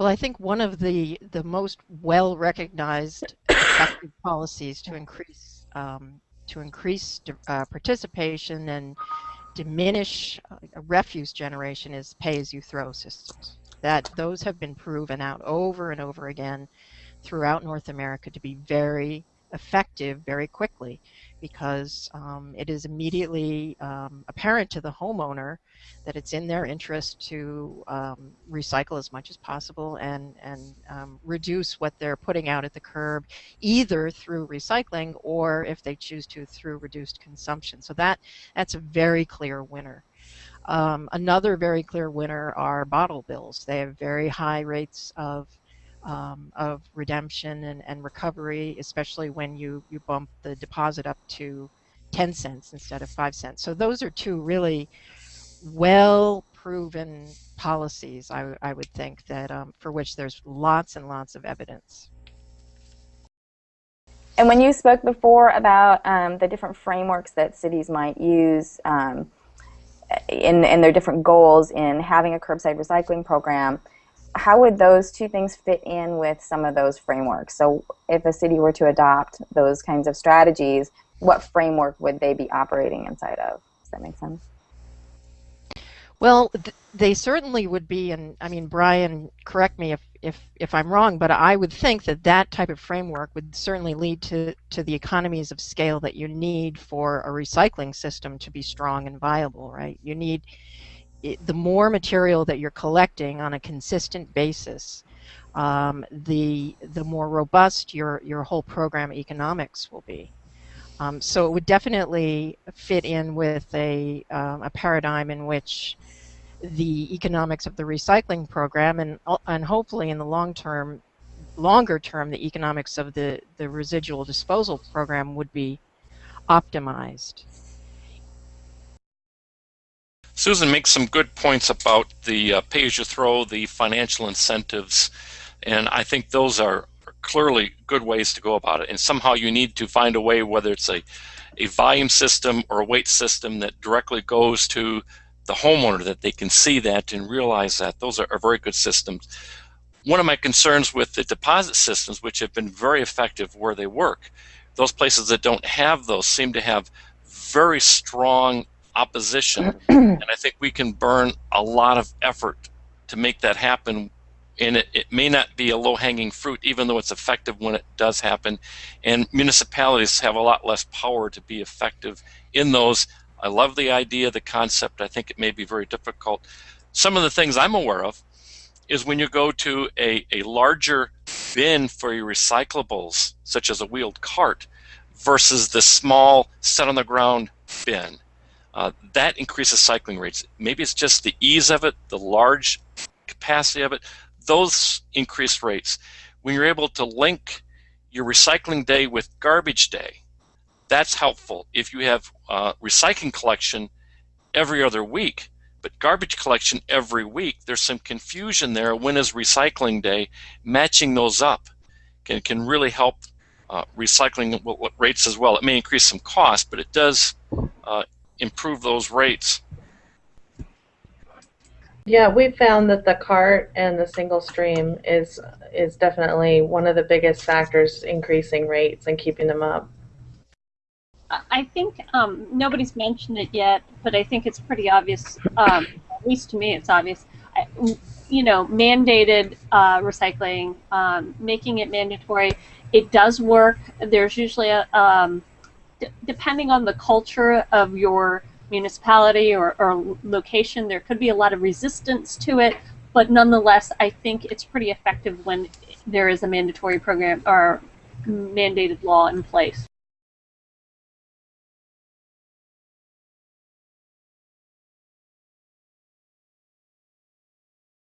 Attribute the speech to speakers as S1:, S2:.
S1: Well, I think one of the, the most well recognized effective policies to increase um, to increase uh, participation and diminish uh, refuse generation is pay-as-you-throw systems. That those have been proven out over and over again throughout North America to be very effective very quickly because um, it is immediately um, apparent to the homeowner that it's in their interest to um, recycle as much as possible and, and um, reduce what they're putting out at the curb either through recycling or if they choose to through reduced consumption. So that, that's a very clear winner. Um, another very clear winner are bottle bills. They have very high rates of um, of redemption and, and recovery, especially when you, you bump the deposit up to 10 cents instead of 5 cents. So those are two really well proven policies, I, I would think, that um, for which there's lots and lots of evidence.
S2: And when you spoke before about um, the different frameworks that cities might use um, in, in their different goals in having a curbside recycling program, how would those two things fit in with some of those frameworks? So if a city were to adopt those kinds of strategies, what framework would they be operating inside of? Does that make sense?
S1: Well, th they certainly would be, and I mean, Brian, correct me if, if, if I'm wrong, but I would think that that type of framework would certainly lead to, to the economies of scale that you need for a recycling system to be strong and viable, right? You need it, the more material that you're collecting on a consistent basis, um, the the more robust your your whole program economics will be. Um, so it would definitely fit in with a um, a paradigm in which the economics of the recycling program and and hopefully in the long term longer term the economics of the the residual disposal program would be optimized.
S3: Susan makes some good points about the uh, pay-as-you-throw, the financial incentives, and I think those are clearly good ways to go about it. And somehow you need to find a way, whether it's a, a volume system or a weight system that directly goes to the homeowner, that they can see that and realize that. Those are, are very good systems. One of my concerns with the deposit systems, which have been very effective where they work, those places that don't have those seem to have very strong opposition. and I think we can burn a lot of effort to make that happen. And it, it may not be a low hanging fruit, even though it's effective when it does happen. And municipalities have a lot less power to be effective in those. I love the idea, the concept. I think it may be very difficult. Some of the things I'm aware of is when you go to a, a larger bin for your recyclables, such as a wheeled cart, versus the small set on the ground bin uh, that increases cycling rates. Maybe it's just the ease of it, the large capacity of it, those increase rates. When you're able to link your recycling day with garbage day, that's helpful. If you have uh, recycling collection every other week, but garbage collection every week, there's some confusion there. When is recycling day? Matching those up can, can really help uh, recycling rates as well. It may increase some cost, but it does improve those rates?
S4: Yeah, we found that the cart and the single stream is is definitely one of the biggest factors increasing rates and keeping them up.
S5: I think um, nobody's mentioned it yet, but I think it's pretty obvious. Um, at least to me, it's obvious. I, you know, mandated uh, recycling, um, making it mandatory. It does work. There's usually a um, depending on the culture of your municipality or, or location, there could be a lot of resistance to it, but nonetheless, I think it's pretty effective when there is a mandatory program or mandated law in place.